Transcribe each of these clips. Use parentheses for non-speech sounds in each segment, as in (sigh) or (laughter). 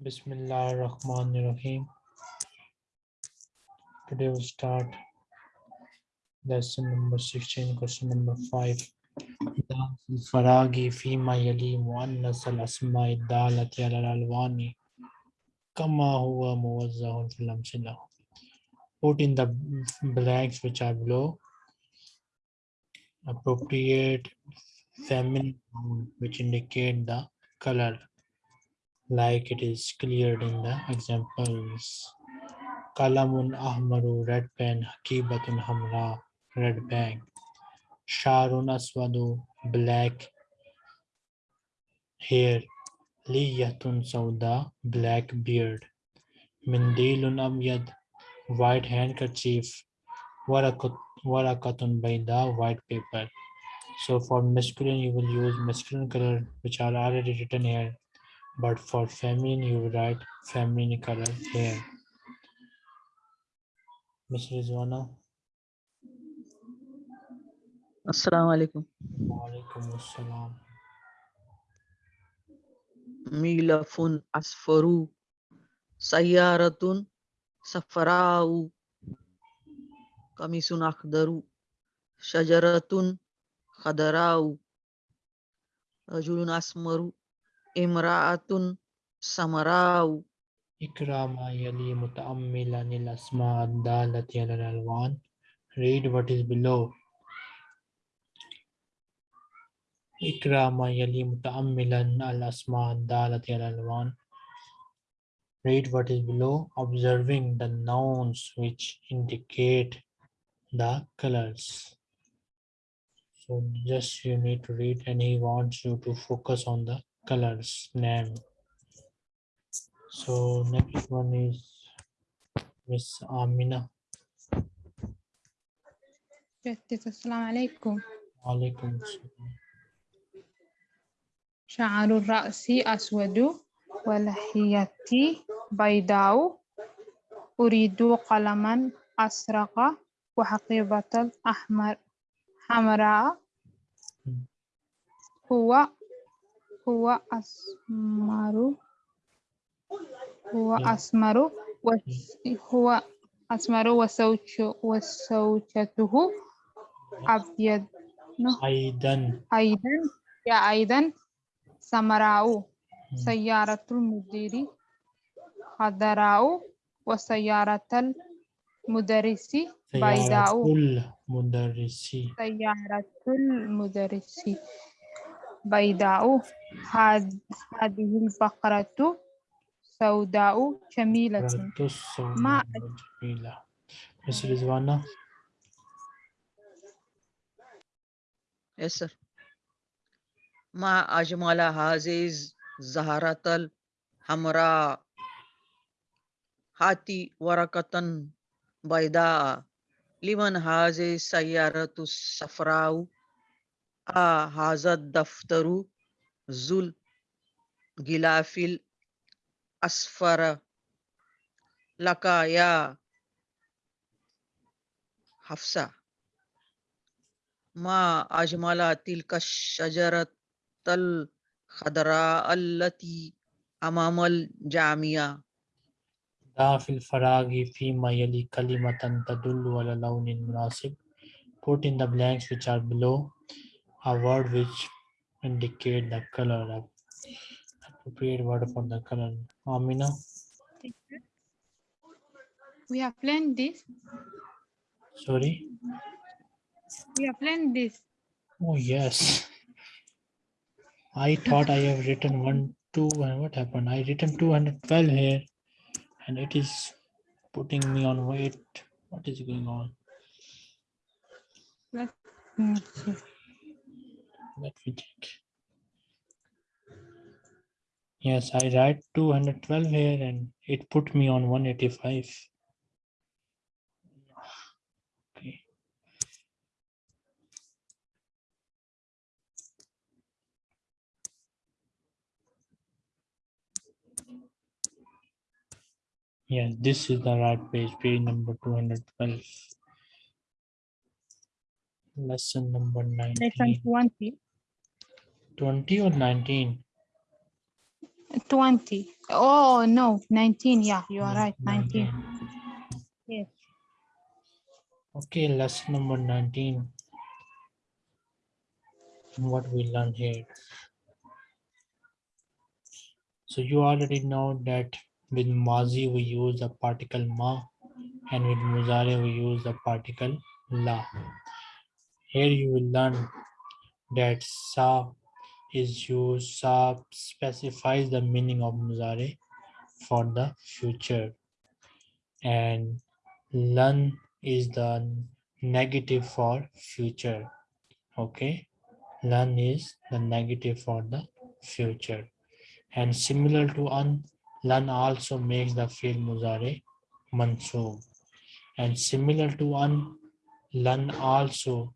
Bismillah ar-Rahman ar-Rahim. Today we'll start lesson number 16, question number 5. الفراغ فيما يلي مؤنث الأسماء الدالة على الألوان كما هو موزع في الأمثلة. Put in the blanks which are below. Appropriate feminine noun which indicate the color like it is cleared in the examples. Kalamun ahmaru, red pen, hakibatun hamra, red bag. Sharun aswadu, black hair. Liyatun sauda, black beard. Mindilun abyad, white handkerchief. Warakatun baida, white paper. So for masculine, you will use masculine color, which are already written here but for feminine you write feminine color here Mr. Rizwana Assalamu alaikum. Walaikum assalam Milafun asfaru. Sayyaratun safarau. Kamisun akhdaru. Shajaratun khadarau. Rajulun asmaru. Imra'atun samarau. Ikrama yali muta'ammilan il asma ad-dalati ala al-alwan read what is below. Ikrama yali muta'ammilan al asma ad-dalati al-alwan read what is below. Observing the nouns which indicate the colors. So just you need to read and he wants you to focus on the colors name. So next one is Miss Amina. جدد السلام عليكم Alaikum salam. شعر الرأس أسود ولحيتي بيضاء أريد قلما أزرق وحقيبة الأحمر حمراء هو هو أسمر. هو Yeah. أسمر هو أسمر وزوج وزوجته أبيض. Aidan. أيضا. يا أيضا. سمراء. Hmm. سيارة المدير. خضراء وسيارة المدرس. بيضاء. سيارة المدرس. بيضاء هذه البقرة سوداء جميلة. ما جميلة. مس رزوانا يسر ما أجمل هذه الزهرة الحمراء. هاتي ورقة بيضاء. لمن هذه السيارة الصفراء؟ حاضر دفتر ذل گلافل اسفر لکایا حفصہ۔ ما اجمالا تلک شجرت الخضراء التي امام الجامعہ داف الفراغ فی ما یلی کلمتا تدل ولا لون مناسب۔ Put in the blanks which are below. A word which indicate the color of appropriate word for the color. Amina. We have planned this. Sorry. We have planned this. Oh yes. I thought I have written one, two, and what happened? I written 212 here and it is putting me on wait. What is going on? Let me check. Yes, I write 212 here and it put me on 185. Okay. Yes, this is the right page, page number 212. Lesson number Lesson 19. 20. 20 or 19? 20. Oh, no, 19. Yeah, you are right. 19. 19. Yes. Okay, lesson number 19. What we learn here. So you already know that with Mazi we use the particle ma and with Muzare we use the particle la. Here you will learn that sa is used, sa specifies the meaning of Muzare for the future. And lan is the negative for future. Okay? Lan is the negative for the future. And similar to an lan also makes the fi'l muzare mansoob and similar to an lan also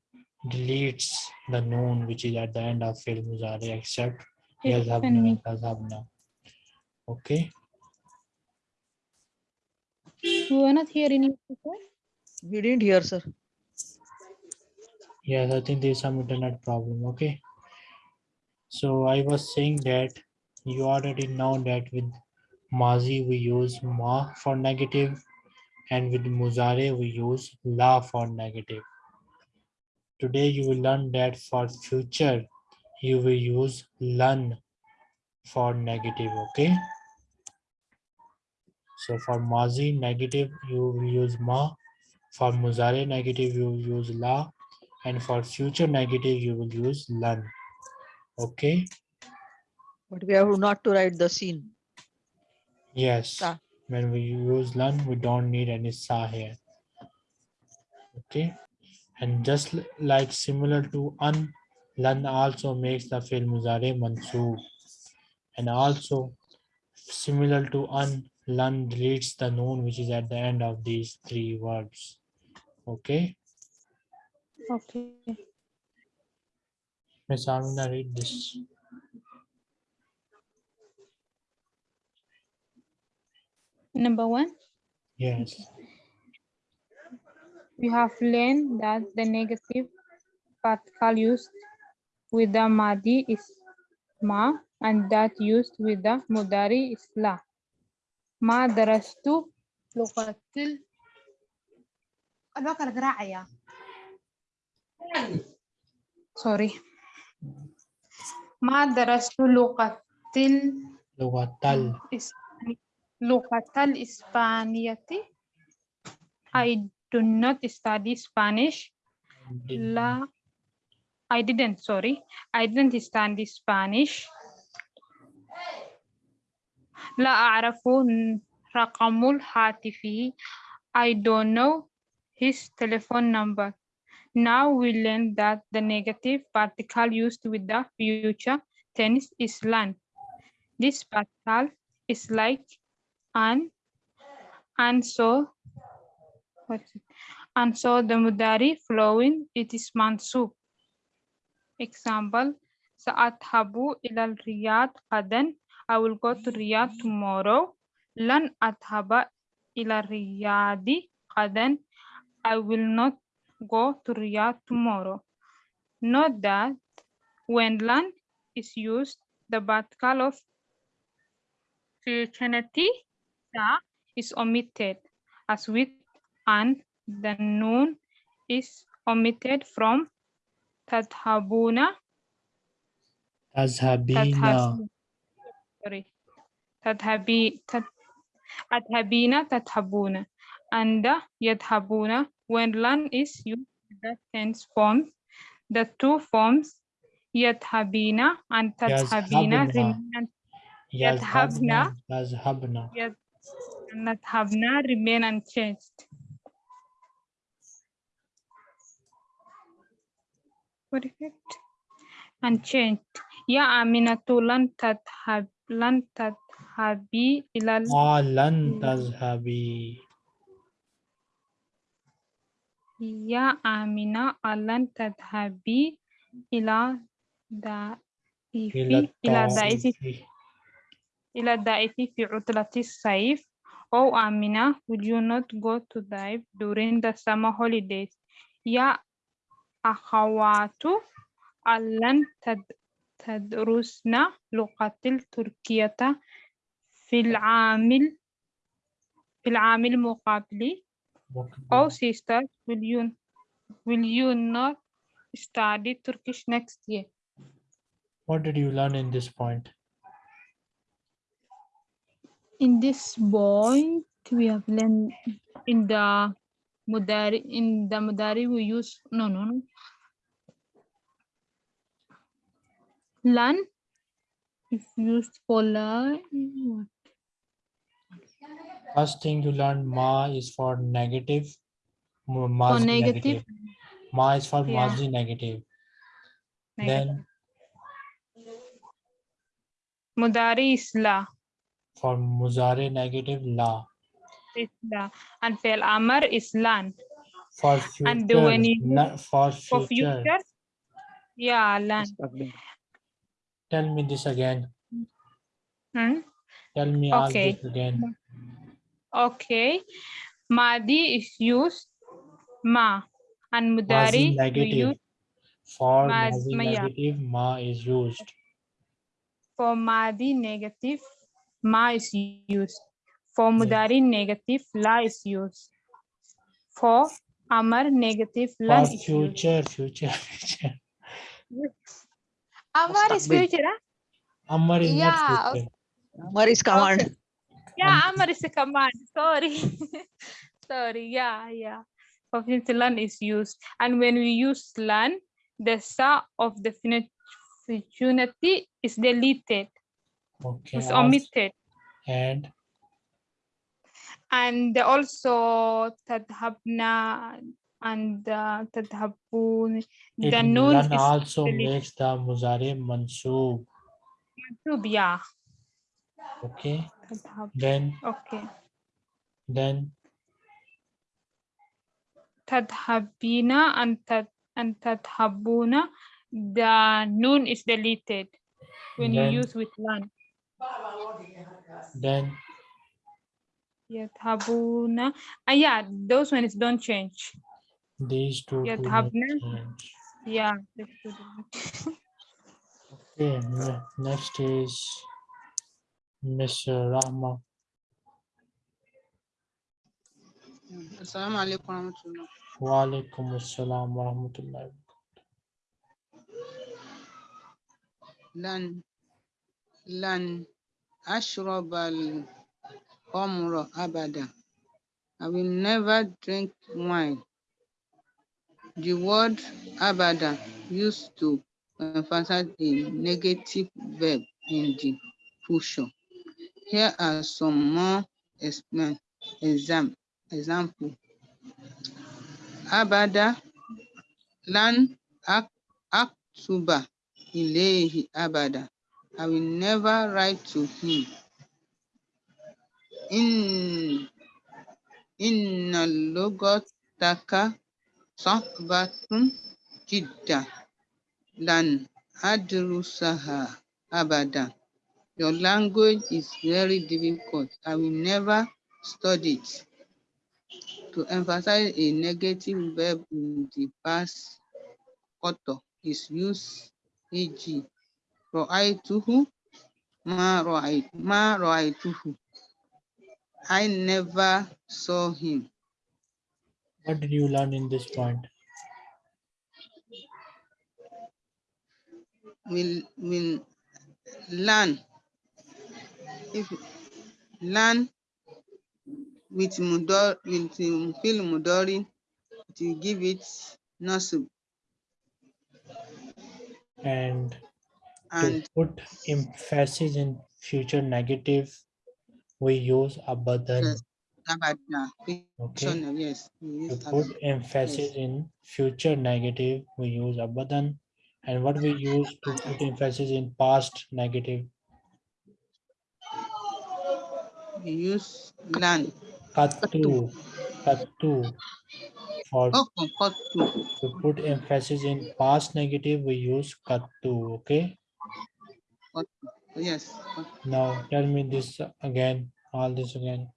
deletes the noon which is at the end of fi'l muzare except yazhabna Tiffany. okay We were not hearing you before. We didn't hear, sir. Yes, I think there's some internet problem. Okay. So I was saying that you already know that with Mazi we use Ma for negative and with Muzare we use La for negative. Today you will lan that for future you will use Lan for negative. Okay. So for Mazi negative you will use Ma. For Muzare negative you will use La and for future negative you will use lan okay But we have not to write the scene. yes Sa. when we use learn we don't need any sa here okay and just like similar to un lan also makes the fi'l muzare mansoob and also similar to un lan deletes the noon which is at the end of these three verbs okay? Okay. Miss Amina read this. Number one, yes we have learned that the negative particle used with the Madi is ma and that used with the Mudari is la. ما درست لغة ال الوقت القراعية sorry ما درست لغة ال لغة إسباني- لغة الإسبانية I do not study Spanish لا I didn't sorry I didn't study Spanish لا أعرف رقم الهاتف I don't know his telephone number now we learn that the negative particle used with the future tense is lan this particle is like an and so what is it? and so the mudari flowing, it is mansub. Example, Sa'athabu ilal Riyadh qadan. I will go to Riyadh tomorrow. Lan athaba ila Riyadi qadan. I will not go to Riyadh tomorrow. Note that when lan is used, the particle of futurity is omitted as with and the noon is omitted from تذهبون تذهبين تذهب sorry تذهبي تذ- أذهبين تذهبون and يذهبون when lan is used with the tense form the two forms يذهبين and تذهبين يذهبن. remain يذهبن يذهبن يذ- and يذهبن remain unchanged perfect. Unchanged ya aminatu lan tadhhab lan tadhhabi ilal ah, lan tadhhabi ya amina ah, alan tadhabi ila da ila daifi ila daifi fi utlati saif. Oh amina would you not go to dive during the summer holidays? Ya أخوات ألن تد- تدرسن لغة التركية في العام ال- في العام المقابل Oh sisters, will you will you not study Turkish next year? What did you learn in this point? In this point, we have learned in the Mudari in the Mudari we use no no no. Learn if used for learn. First thing you learned ma is for negative. mu- For Mazi negative, Ma is for Yeah. mazi negative. negative. Then Mudari is la, for muzare negative la. Is la, and Fel Amar is lan. For future, And when you- na- for For future. future, yeah, land. Tell me this again. Hmm? Tell me all Okay. this again. Okay. Madi is used ma and Mudari we negative. use For Maz- mazi ma- yeah. negative, ma is used. for Madi negative ma is used. For Yeah. Mudari negative la is used. For Amar negative For lan is used. future, future, future. Amar is Mustaqbil. future, huh? Amar is Yeah, not future. Amar is command. Yeah, Amar is a command. Sorry. (laughs) Sorry. Yeah, yeah. For future lan is used. And when we use lan, the sa of the fini- futurity is deleted, Okay. is omitted. And And also tadhabna and uh, tadhabun. The is also makes the muzare mansoob. mansub, yeah. Okay. Tadhab. Then Okay. then Tadhabina and tad and tadhabuna. The noon is deleted when Then- you use with lan. then Yadhabuna. Ah, yeah, those ones don't change. these two Yeah, do not Yeah. Okay. Next is Mr. Rahma. Assalamu alaikum warahmatullah. Wa alaikum assalam wa rahmatullahi. Lan lan ashrabal khamra abada. I will never drink wine. The word abada used to emphasize a negative verb in the future. Here are some more exam example. Abada lan ak aktuba ilayhi abada. I will never write to him. In inna lughataka sahbatun jidda lan adrusaha abada. Your language is very difficult. I will never study it. To emphasize a negative verb in the past qattu is used e.g. Ra'aytuhu ma ra'aytuhu. I never saw him. What did you learn in this point? Will will learn if learn with mudor with fil mudori to give it nasib And to and put emphasis in future negative, we use abadan. Yes. Okay. Yes, To put emphasis in future negative, we use abadan. And what we use to put emphasis in past negative, We use learn. katu, katu. For Oh, to. to put emphasis in past negative, we use katu. Okay. Yes. Now tell me this again, all this again.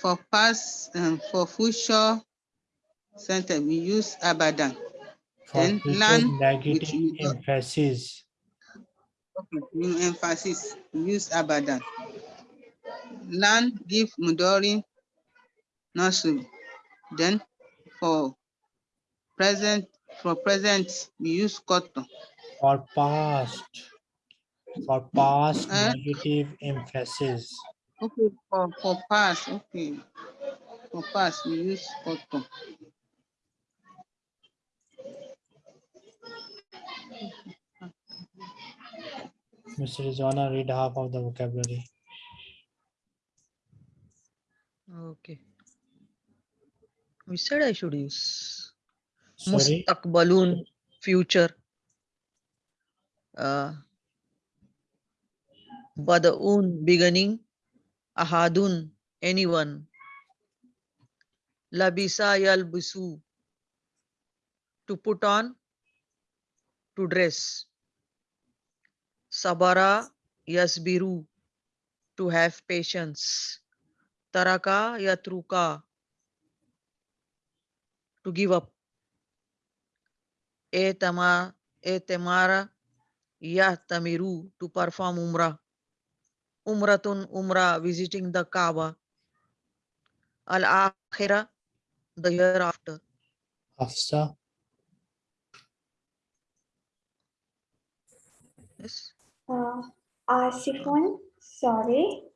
For past and for future sentence, we use abadan. For Then learn negative with- emphasis. Okay, new emphasis, use abadan. Learn, give mudori, nasub. Then for present, for present, we use koto. For past. For past Eh? negative emphasis. Okay, for, for past, okay. For past, we use koto. Mr. Rizwana, read half of the vocabulary. Okay. We said I should use Sorry, mustaqbalun future. Uh, badaun beginning. Ahadun anyone. Labisa yalbisu to put on to dress. Sabara yasbiru to have patience. Taraka yatruka to give up. Etama etemara yahtamiru to perform umrah. Umratun umrah visiting the Kaaba. Al akhirah the hereafter. Hafsa, Yes. Uh, Asifun, sorry.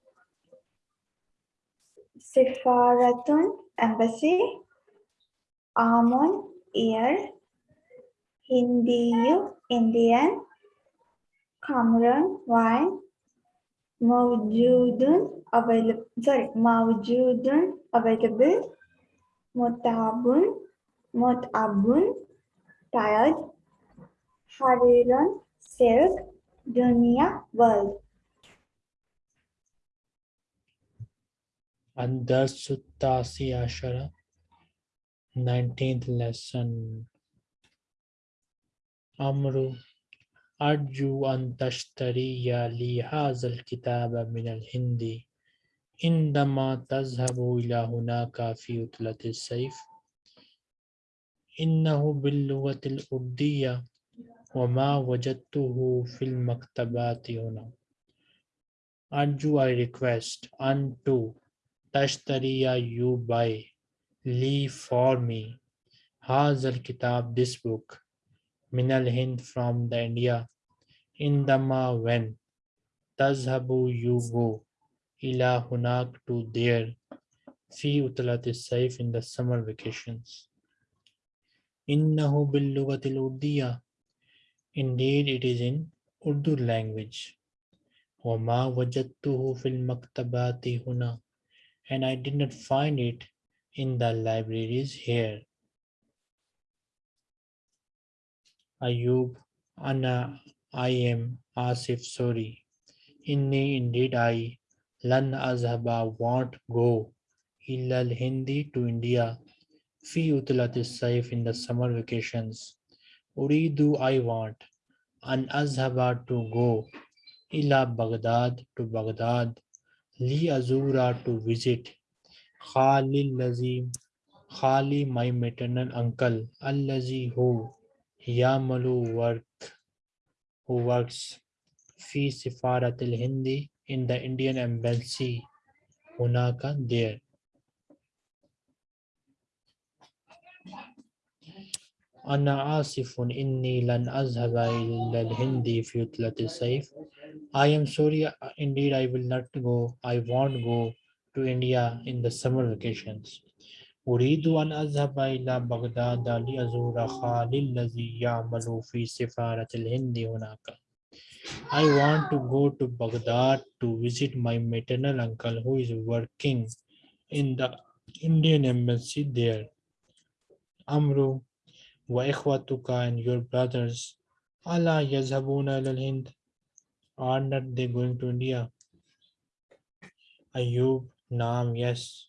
Sifaratun, embassy. Amun, ear. Hindiyu, Indian. Khamrun, wine. Mawjudun, available, sorry, Mawjudun, available. Mutabun, Mutabun, tired. Harirun, silk. Dunya, world. Andarsu Tasi Ashara, 19th lesson. Amru, Arju an tashtariya li hazal kitaba min al-Hindi. عندما تذهب إلى هناك في عطلة الصيف إنه باللغة الأردية وما وجدته في المكتبات هنا. أرجو I request. unto تشتري you buy. لي for me. هذا الكتاب this book. من الهند from the India عندما when تذهب you go إلى هناك to there في عطلة الصيف in the summer vacations إنه باللغة الأردية Indeed it is in Urdu language وما وجدته في المكتبات هنا and I did not find it in the libraries here Ayub Anna I am Asif sorry. Inni indeed I Lan Azhaba won't go. Illa al-Hindi to India. Fi utlati saif in the summer vacations. Uridu I want an azhaba to go. Ila Baghdad to Baghdad. Li azura to visit. Khali Lazim Khali my maternal uncle. Allazi who Yamalu work, who works fee Sifarat Hindi in the Indian embassy, Hunaka there. Anna asifun inni lan azhaba the hindi fi utlati saif. I am sorry, indeed I will not go, I won't go to India in the summer vacations. أريد أن أذهب إلى بغداد لأزور خالي الذي يعمل في سفارة الهند هناك I want to go to Baghdad to visit my maternal uncle who is working in the Indian embassy there. Amru wa ikhwatuka and your brothers Allah yazhabuna ila hind are not they going to India? Ayub, Naam, yes.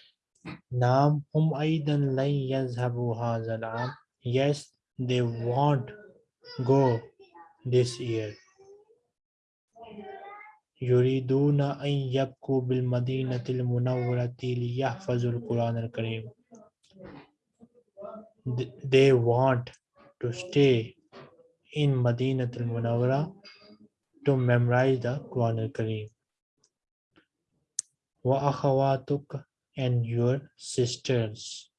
Naam hum aidan lan yazhabu hadha al-aam. Yes, they won't go this year. يريدون أن يبقوا بالمدينة المنورة ليحفظوا القرآن الكريم. Th- They want to stay in Madinatul Munawwara to memorize the Quran al-Kareem. Wa akhawatuk and your sisters.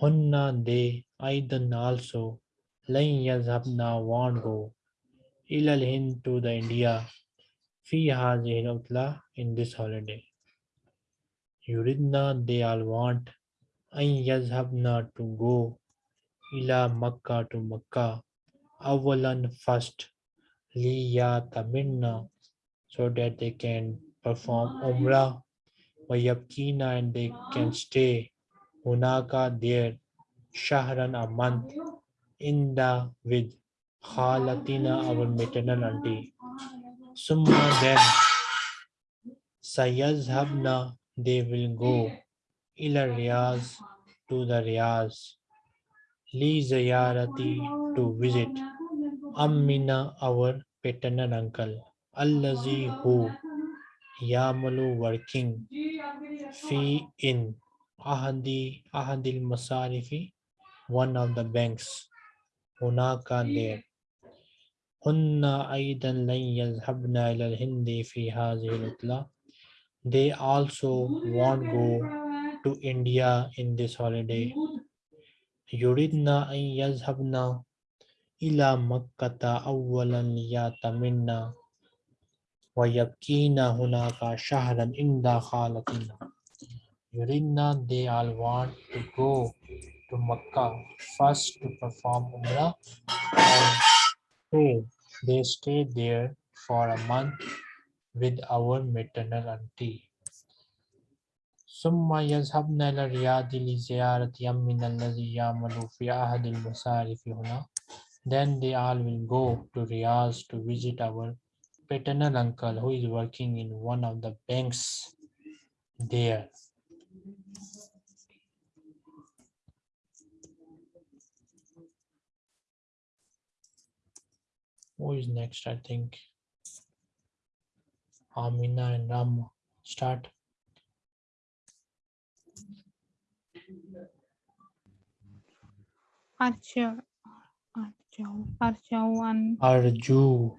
Hunna they aidan also lan yazhabna won't go ila al-Hind to the India fi hadhihi al-utla in this holiday. Yuridna they all want an yazhabna to go ila Makkah to Makkah awalan first liya liyataminna so that they can perform umrah wayabkina and they can stay. Hunaka there shahran a month. In the with khalatina our maternal auntie. Summa then sayazhabna they will go. Ila riyaz to the riyaz. Li ziyarati to visit. Amina, our paternal uncle, Allazi who Yamalu working Fee in ahadi ahadil masarifi one of the banks. Hunaka there hunna aidan lan yazhabna ila hindi fi hadhihi they also won't go to india in this holiday. Yuridna an yazhabna ila makkata awwalan yataminna ويبكين هناك شهرا عند خالتنا يريدنا they all want to go to Makkah first to perform Umrah and two they stay there for a month with our maternal auntie ثم يذهبن إلى الرياض لزيارة يمنا الذي يعمل في أحد المصارف هنا Then they all will go to Riyadh to visit our paternal uncle who is working in one of the banks there. Who is next? I think Amina and Ram start. Archa, Archa, Archawan, Arju.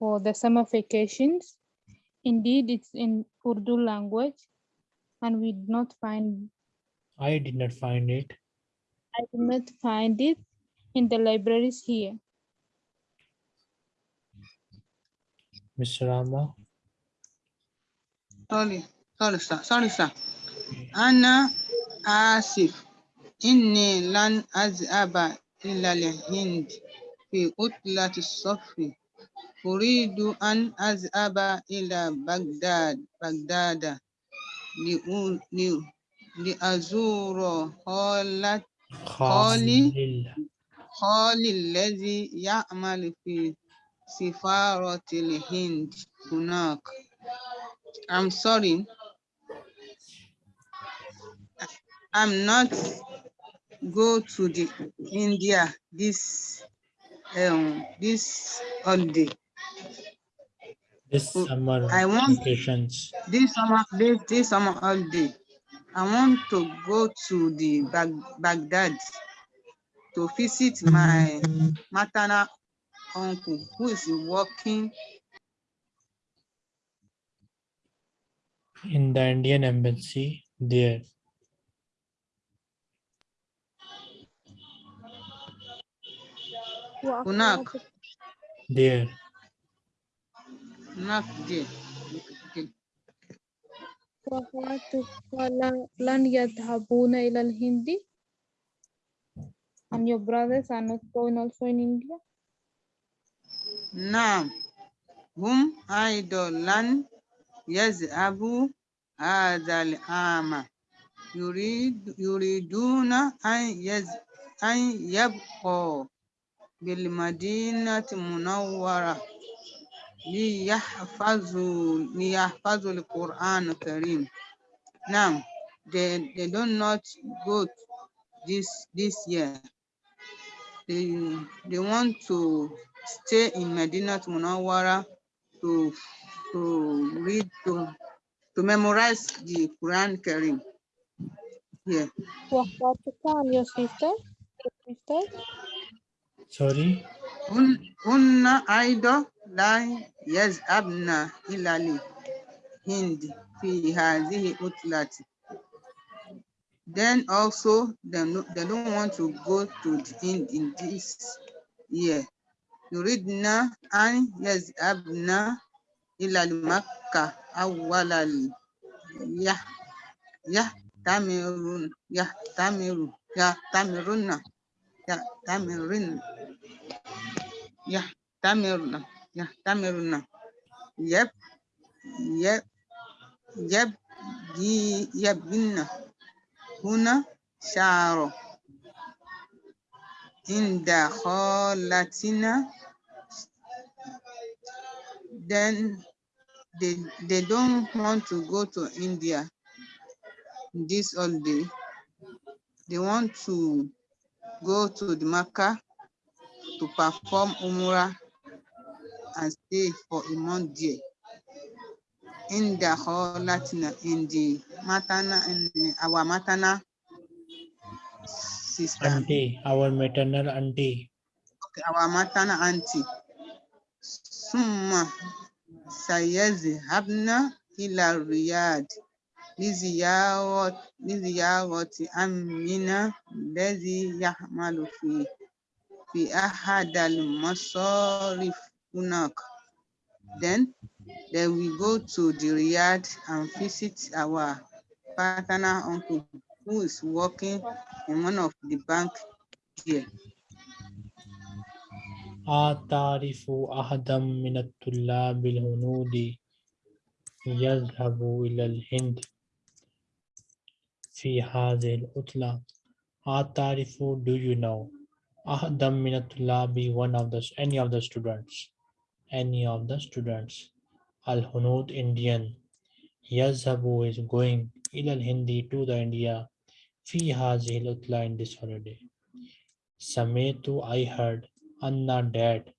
for the summer vacations. Indeed, it's in Urdu language, and we did not find I did not find it. I did not find it in the libraries here. Mr. Rama. Sorry, sorry, sir. Sorry, sir. أنا آسف إني لن أذهب إلى الهند في عطلة الصيف أريد أن أذهب إلى بغداد بغداد لأ- لأ- لأزور خالة خالي Khalil. خالي الذي يعمل في سفارة الهند هناك. I'm sorry. I'm not go to the India this um this holiday. this summer I want vacations. This summer, this, this summer holiday, I want to go to the Bag Baghdad to visit my maternal uncle who is working in the Indian embassy there. Unak There هناك دي دي. وأخواتك لا- لن يذهبون إلى الهند and your brothers are not going also in India نعم هم أيضا لن يذهبوا هذا العام يريد يريدون أن يز أن يبقوا بالمدينة المنورة liyahfazu al-Quran Karim. Now, they, they do not go this this year. They, they want to stay in Medina to Munawara to to read to to memorize the Quran Karim. Yeah. What time your sister? Your sister? Sorry. Un, una Aida. لا يذهبن إلى الهند في هذه العطلة. Then also they, no- they don't want to go to the Hind in this year. يريدن أن يذهبن إلى مكة أول ال- يح- يحتمرون يحتمرون يحتمرون يحتمرون يحتمرن يحتمرن يب يب يبدي يبن هنا شعر عند خالتنا then they, they don't want to go to India this holiday. They want to go to the Makkah to perform Umrah and stay for a month there. In the whole Latin, in the matana, in the- our matana sister, Auntie. Our maternal auntie. okay, our matana auntie. Summa sayazhabna ila Riyadh لزيارة لزيارة أمنا الذي يعمل في في أحد المصارف هناك. Then then we go to the Riyadh and visit our paternal uncle who is working in one of the bank here. أتعرف أحدا من الطلاب الهنود يذهب إلى الهند في هذه العطلة أتعرف do you know أحدا من الطلاب one of the any of the students any of the students. Al-Hunud Indian. Yazhabu is going. Ilal Hindi to the India. Fi hazil utla in this holiday. Sametu I heard. Anna dad.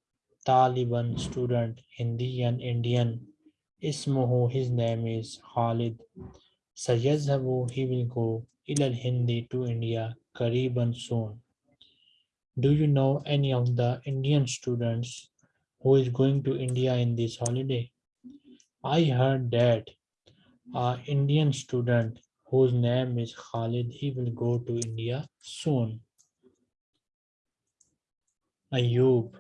Taliban student. Hindi and Indian. Ismuhu his name is Khalid. Sayazhabu he will go. Ilal Hindi to India. Kariban soon. Do you know any of the Indian students? who is going to India in this holiday. I heard that an Indian student whose name is Khalid, he will go to India soon. Ayub,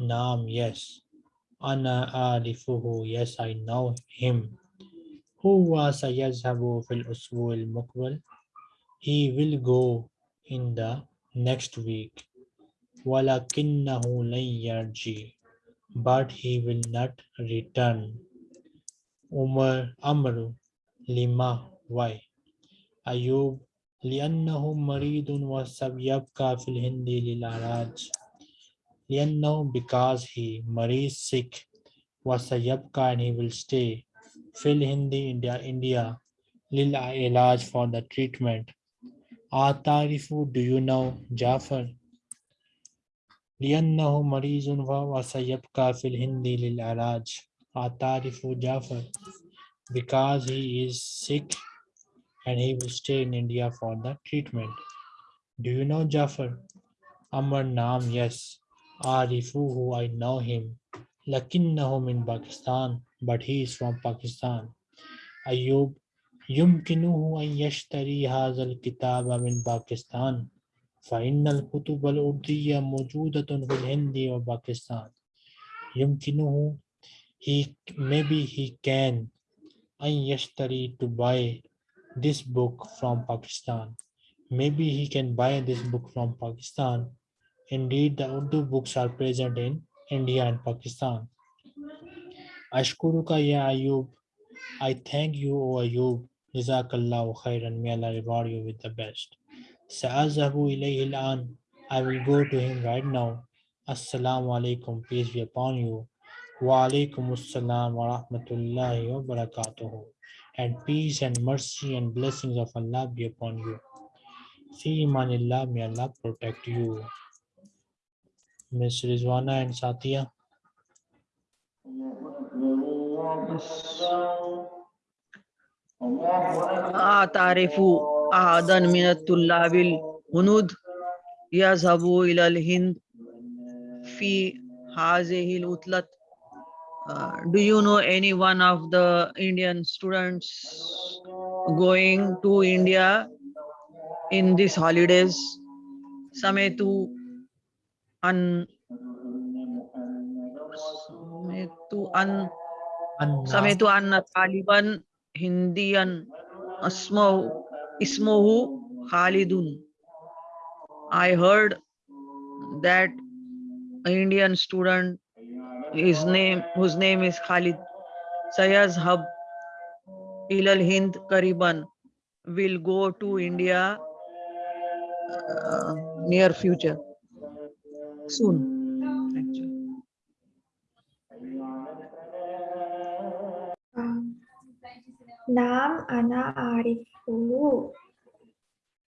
Naam, yes. Ana Arifuhu, yes, I know him. Huwa sayazhabu fil usbu'il mukbal. He will go in the next week. Walakinnahu lan yarji but he will not return Umar Amr Lima why أيوب لأنه مريض وسيبقى في الهند للعلاج لأنه because he مريض sick وسيبقى and he will stay في الهند India India للعلاج for the treatment أتعرف do you know جعفر لأنه مريض وسيبقى في الهند للعلاج أتعرف جعفر because he is sick and he will stay in India for the treatment. Do you know Jafar? Amar Naam, yes. Arifuhu, I know him. Lakinnahu min Pakistan, but he is from Pakistan. Ayub, يمكنه أن يشتري هذا الكتاب من باكستان. فإن الكتب الأردية موجودة في الهند وباكستان يمكنه he maybe he can أن يشتري to buy this book from Pakistan maybe he can buy this book from Pakistan indeed the Urdu books are present in India and Pakistan Ashkuruka ya Ayub I thank you O Ayub Jazakallahu khairan may Allah reward you with the best Sa'azahu ilayhi. I will go to him right now. Assalamu alaikum. Peace be upon you. Wa alaikum assalam wa rahmatullahi wa barakatuhu. And peace and mercy and blessings of Allah be upon you. See imanillah. May Allah protect you. Miss Rizwana and Satya. Ah, Tarifu. أحدا من الطلاب الهنود يذهب إلى الهند في هذه العطلة Uh, do you know any one of the Indian students going to India in these holidays? Sametu an Sametu an Anna سمعت أن طالبا هنديا Ismohu Khalidun. I heard that Indian student, his name, whose name is Khalid Sayazhab Ilal Hind Kariban, will go to India uh, near future, soon. Naam Ana Arifu.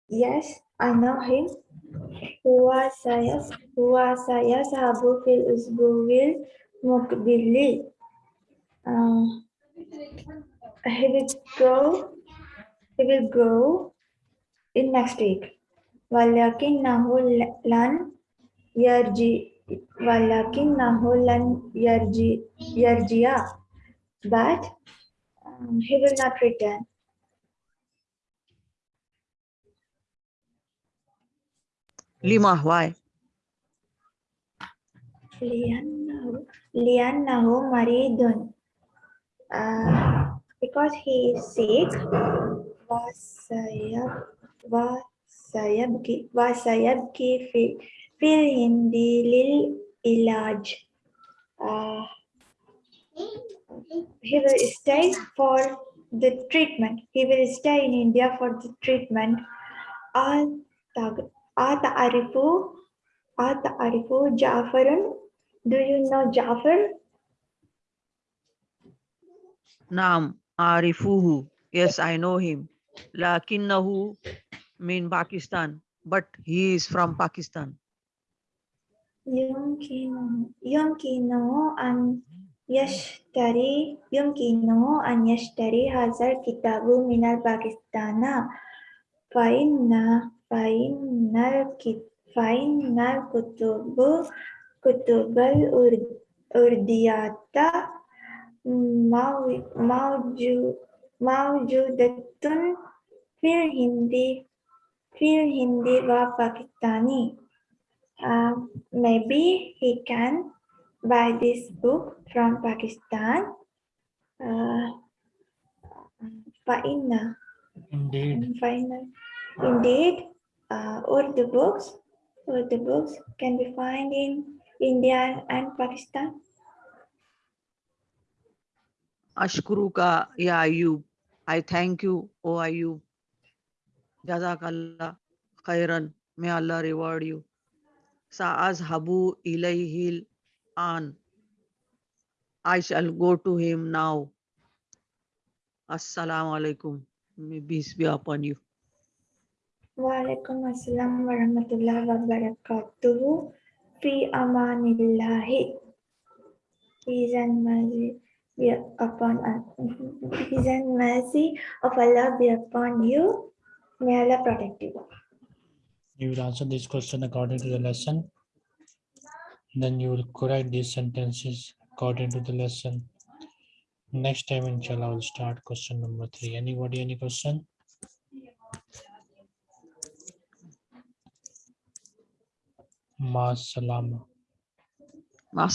Yes, I know him. Huwa sayas huwa sayas habu fil usbuwil mukbili. Um, he will go. He will go in next week. Lan yarji. Walakin nahu lan yarji yarjiya. But um, he will not return. Lima, why? Liannahu, Liannahu maridun. Uh, because he is sick. Vasayabki fil hindi lil ilaj. Uh, he will stay for the treatment. He will stay in India for the treatment. Ata Arifu, Ata Arifu Ja'farun. Do you know Ja'far? Naam, Arifuhu. Yes, I know him. Lakinnahu mean Pakistan, but he is from Pakistan. Yumkinahu, and يشتري يمكنه أن يشتري هذا الكتاب من الباكستان فإن فإن الك- فإن الكتب كتب الأردية مو- موجو- موجودة في الهند في الهند وباكستان Uh, maybe he can by this book from Pakistan, uh, Faina. Indeed. Faina. Indeed, uh, all the books, all the books can be found in India and Pakistan. Ashkuruka ya Ayub. I thank you, O Ayub. Jazakallah khairan. May Allah reward you. Sa'azhabu ilayhil on. I shall go to him now. Assalamu alaikum. May peace be upon you. Wa alaikum assalam wa rahmatullahi wa barakatuhu. Fi amanillahi. Peace and mercy be upon us. (laughs) Peace and mercy of Allah be upon you. May Allah protect you. You will answer this question according to the lesson then you will correct these sentences according to the lesson. Next time inshallah we'll start question number three. Anybody any question? Ma salama. Ma